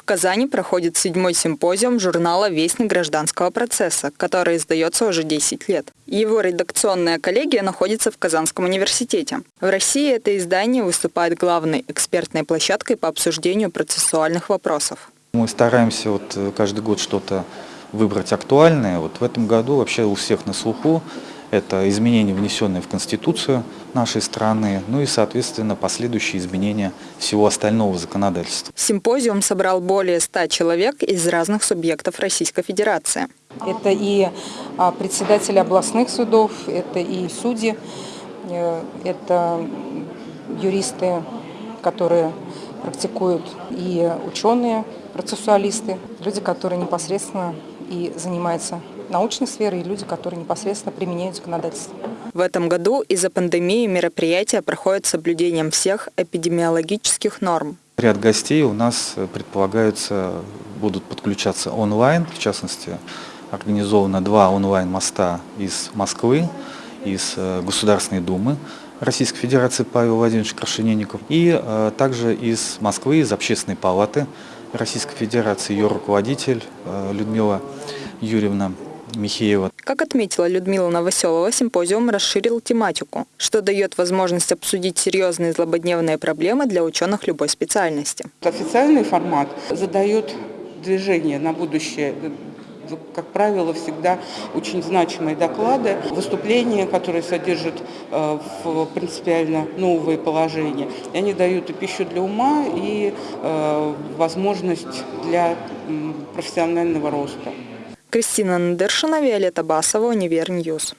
В Казани проходит седьмой симпозиум журнала «Вестник гражданского процесса», который издается уже 10 лет. Его редакционная коллегия находится в Казанском университете. В России это издание выступает главной экспертной площадкой по обсуждению процессуальных вопросов. Мы стараемся вот э, каждый год что-то выбрать актуальное. Вот в этом году вообще у всех на слуху это изменения, внесенные в Конституцию нашей страны, ну и, соответственно, последующие изменения всего остального законодательства. Симпозиум собрал более 100 человек из разных субъектов Российской Федерации. Это и а, председатели областных судов, это и судьи, э, это юристы, которые практикуют, и ученые, процессуалисты, люди, которые непосредственно и занимаются научной сферой, и люди, которые непосредственно применяют законодательство. В этом году из-за пандемии мероприятия проходят с соблюдением всех эпидемиологических норм. Ряд гостей у нас предполагаются, будут подключаться онлайн, в частности, организовано два онлайн-моста из Москвы, из э, Государственной Думы Российской Федерации Павел Владимирович Крашенинников и э, также из Москвы, из Общественной палаты Российской Федерации, ее руководитель э, Людмила Юрьевна Михеева. Как отметила Людмила Новоселова, симпозиум расширил тематику, что дает возможность обсудить серьезные злободневные проблемы для ученых любой специальности. Официальный формат задает движение на будущее как правило, всегда очень значимые доклады, выступления, которые содержат э, принципиально новые положения. И они дают и пищу для ума, и э, возможность для профессионального роста. Кристина Надыршина, Виолетта Басова, Univer News.